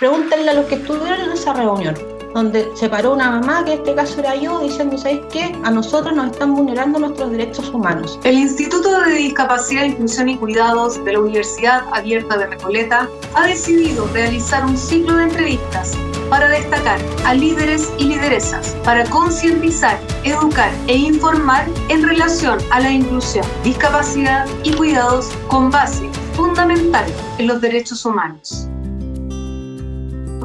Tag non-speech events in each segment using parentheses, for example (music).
Pregúntenle a los que estuvieron en esa reunión, donde se paró una mamá, que en este caso era yo, diciendo, ¿sabes qué? A nosotros nos están vulnerando nuestros derechos humanos. El Instituto de Discapacidad, Inclusión y Cuidados de la Universidad Abierta de Recoleta ha decidido realizar un ciclo de entrevistas para destacar a líderes y lideresas, para concientizar, educar e informar en relación a la inclusión, discapacidad y cuidados con base fundamental en los derechos humanos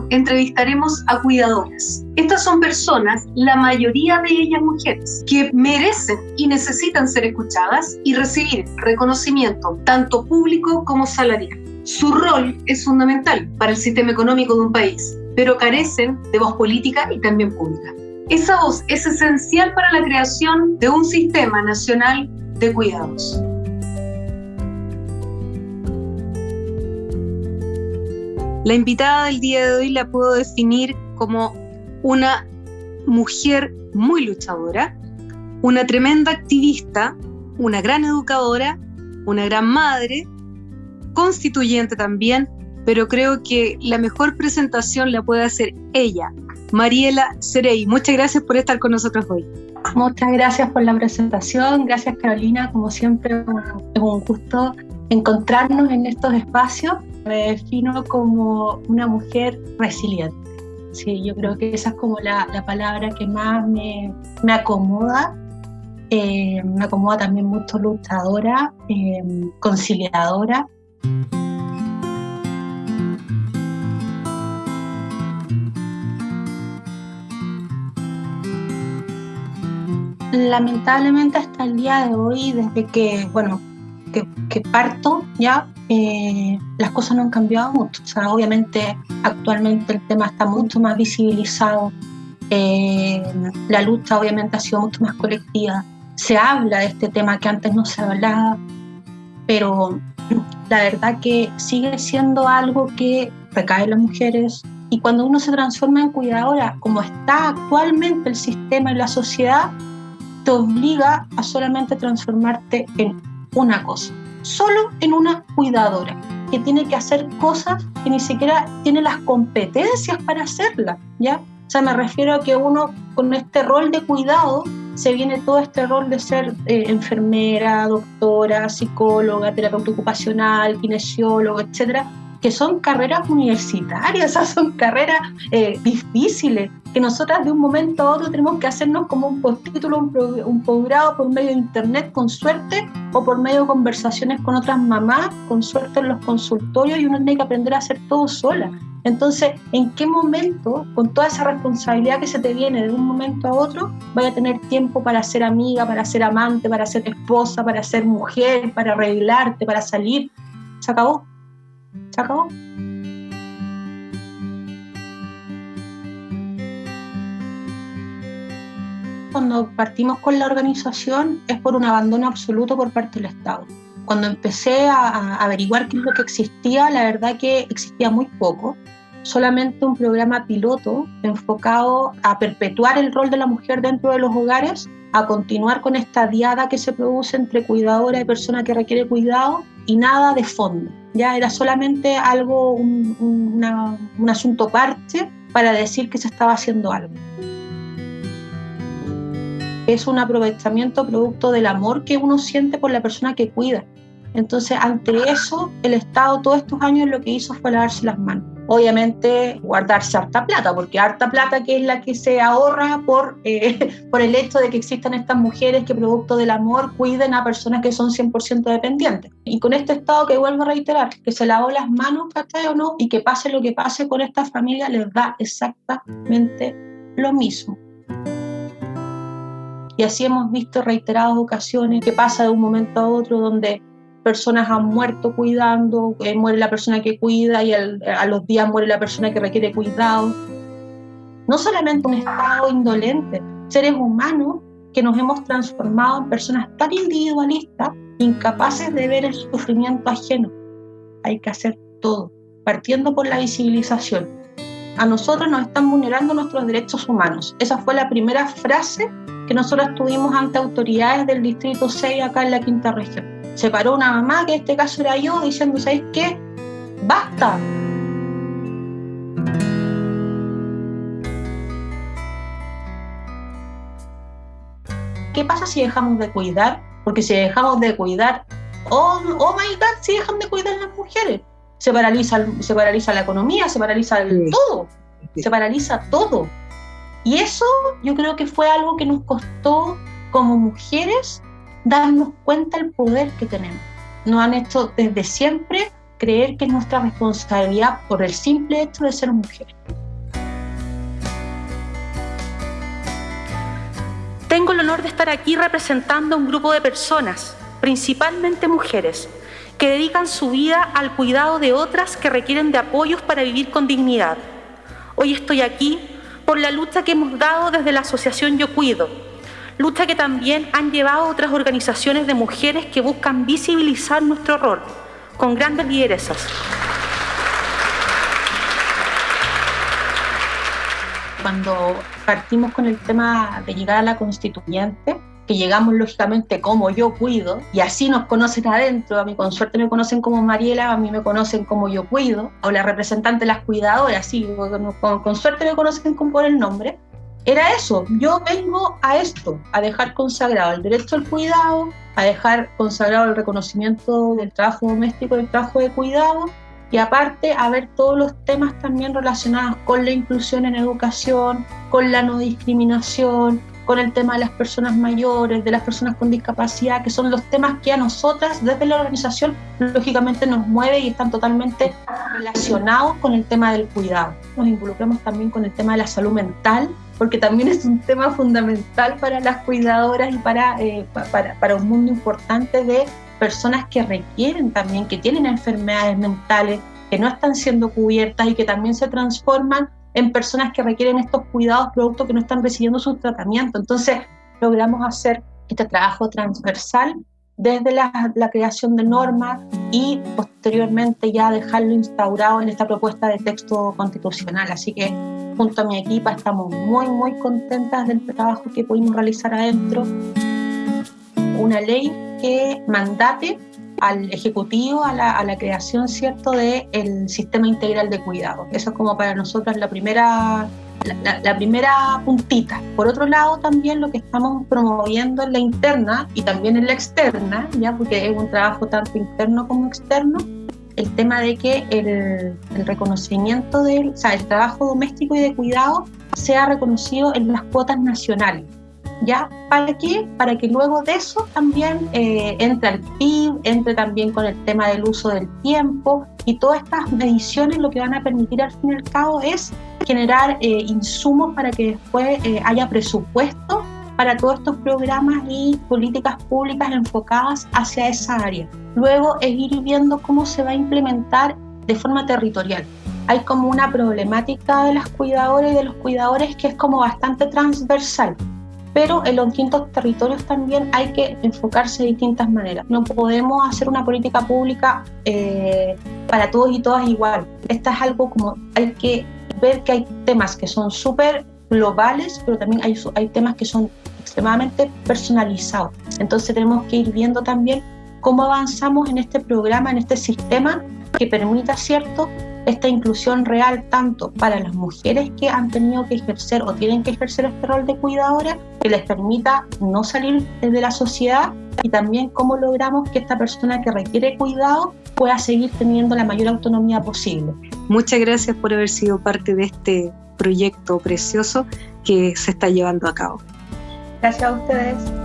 entrevistaremos a cuidadoras. Estas son personas, la mayoría de ellas mujeres, que merecen y necesitan ser escuchadas y recibir reconocimiento tanto público como salarial. Su rol es fundamental para el sistema económico de un país, pero carecen de voz política y también pública. Esa voz es esencial para la creación de un sistema nacional de cuidados. La invitada del día de hoy la puedo definir como una mujer muy luchadora, una tremenda activista, una gran educadora, una gran madre, constituyente también, pero creo que la mejor presentación la puede hacer ella, Mariela Cerey. Muchas gracias por estar con nosotros hoy. Muchas gracias por la presentación, gracias Carolina, como siempre es un gusto encontrarnos en estos espacios me defino como una mujer resiliente. Sí, yo creo que esa es como la, la palabra que más me, me acomoda. Eh, me acomoda también mucho luchadora, eh, conciliadora. Lamentablemente hasta el día de hoy, desde que, bueno, que parto ya, eh, las cosas no han cambiado mucho. O sea, obviamente actualmente el tema está mucho más visibilizado, eh, la lucha obviamente ha sido mucho más colectiva, se habla de este tema que antes no se hablaba, pero la verdad que sigue siendo algo que recae en las mujeres. Y cuando uno se transforma en cuidadora, como está actualmente el sistema y la sociedad, te obliga a solamente transformarte en una cosa solo en una cuidadora que tiene que hacer cosas que ni siquiera tiene las competencias para hacerlas, ¿ya? O sea, me refiero a que uno con este rol de cuidado se viene todo este rol de ser eh, enfermera, doctora, psicóloga, terapeuta ocupacional, kinesiólogo, etcétera, que son carreras universitarias, (laughs) sea, son carreras eh, difíciles, que nosotras de un momento a otro tenemos que hacernos como un postítulo, un, un por medio de internet, con suerte, o por medio de conversaciones con otras mamás, con suerte en los consultorios, y uno tiene que aprender a hacer todo sola. Entonces, ¿en qué momento, con toda esa responsabilidad que se te viene de un momento a otro, vaya a tener tiempo para ser amiga, para ser amante, para ser esposa, para ser mujer, para arreglarte, para salir? Se acabó. Se. Cuando partimos con la organización es por un abandono absoluto por parte del Estado. Cuando empecé a, averiguar qué es lo que existía, la verdad que existía muy poco solamente un programa piloto enfocado a perpetuar el rol de la mujer dentro de los hogares, a continuar con esta diada que se produce entre cuidadora y persona que requiere cuidado y nada de fondo. Ya era solamente algo, un, un asunto parche para decir que se estaba haciendo algo. Es un aprovechamiento producto del amor que uno siente por la persona que cuida. Entonces, ante eso, el Estado todos estos años lo que hizo fue lavarse las manos obviamente guardarse harta plata, porque harta plata que es la que se ahorra por, eh, (laughs) por el hecho de que existan estas mujeres que producto del amor cuiden a personas que son 100% dependientes. Y con este estado que vuelvo a reiterar, que se lavó las manos, ¿cachai o no? Y que pase lo que pase con esta familia, les da exactamente lo mismo. Y así hemos visto reiteradas ocasiones que pasa de un momento a otro donde personas han muerto cuidando, eh, muere la persona que cuida y a los días muere la persona que requiere cuidado. No solamente un estado indolente, seres humanos que nos hemos transformado en personas tan individualistas, incapaces de ver el sufrimiento ajeno. Hay que hacer todo, partiendo por la visibilización. A nosotros nos están vulnerando nuestros derechos humanos. Esa fue la primera frase que nosotros tuvimos ante autoridades del Distrito 6 acá en la quinta región se paró una mamá, que en este caso era yo, diciendo, ¿sabes qué? ¡Basta! ¿Qué pasa si dejamos de cuidar? Porque si dejamos de cuidar, oh, oh my god, si dejan de cuidar las mujeres. Se paraliza, se paraliza la economía, se paraliza todo, se paraliza todo. Y eso yo creo que fue algo que nos costó como mujeres darnos cuenta del poder que tenemos. Nos han hecho desde siempre creer que es nuestra responsabilidad por el simple hecho de ser mujeres. Tengo el honor de estar aquí representando a un grupo de personas, principalmente mujeres, que dedican su vida al cuidado de otras que requieren de apoyos para vivir con dignidad. Hoy estoy aquí por la lucha que hemos dado desde la Asociación Yo Cuido, lucha que también han llevado otras organizaciones de mujeres que buscan visibilizar nuestro rol con grandes lideresas. Cuando partimos con el tema de llegar a la constituyente, que llegamos lógicamente como yo cuido, y así nos conocen adentro, a mí con suerte me conocen como Mariela, a mí me conocen como yo cuido, o la representante de las cuidadoras, sí, con, con suerte me conocen con por el nombre, era eso, yo vengo a esto, a dejar consagrado el derecho al cuidado, a dejar consagrado el reconocimiento del trabajo doméstico, del trabajo de cuidado, y aparte a ver todos los temas también relacionados con la inclusión en educación, con la no discriminación, con el tema de las personas mayores, de las personas con discapacidad, que son los temas que a nosotras desde la organización lógicamente nos mueve y están totalmente relacionados con el tema del cuidado. Nos involucramos también con el tema de la salud mental, porque también es un tema fundamental para las cuidadoras y para, eh, para, para un mundo importante de personas que requieren también, que tienen enfermedades mentales, que no están siendo cubiertas y que también se transforman en personas que requieren estos cuidados producto que no están recibiendo su tratamiento. Entonces, logramos hacer este trabajo transversal desde la, la, creación de normas y posteriormente ya dejarlo instaurado en esta propuesta de texto constitucional. Así que junto a mi equipa estamos muy, muy contentas del trabajo que pudimos realizar adentro. Una ley que mandate al Ejecutivo a la, a la creación cierto del el sistema integral de cuidado. Eso es como para nosotros la primera, la, la, primera puntita. Por otro lado, también lo que estamos promoviendo en la interna y también en la externa, ya porque es un trabajo tanto interno como externo, el tema de que el, el reconocimiento del o sea, el trabajo doméstico y de cuidado sea reconocido en las cuotas nacionales. ¿Ya? ¿Para qué? Para que luego de eso también eh, entre el PIB, entre también con el tema del uso del tiempo y todas estas mediciones lo que van a permitir al fin y al cabo es generar eh, insumos para que después eh, haya presupuesto para todos estos programas y políticas públicas enfocadas hacia esa área. Luego es ir viendo cómo se va a implementar de forma territorial. Hay como una problemática de las cuidadoras y de los cuidadores que es como bastante transversal pero en los distintos territorios también hay que enfocarse de distintas maneras. No podemos hacer una política pública eh, para todos y todas igual. Esta es algo como hay que ver que hay temas que son súper globales, pero también hay temas que son extremadamente personalizados. Entonces tenemos que ir viendo también cómo avanzamos en este programa, en este sistema que permita, ¿cierto?, esta inclusión real tanto para las mujeres que han tenido que ejercer o tienen que ejercer este rol de cuidadora, que les permita no salir de la sociedad y también cómo logramos que esta persona que requiere cuidado pueda seguir teniendo la mayor autonomía posible. Muchas gracias por haber sido parte de este proyecto precioso que se está llevando a cabo. Gracias a ustedes.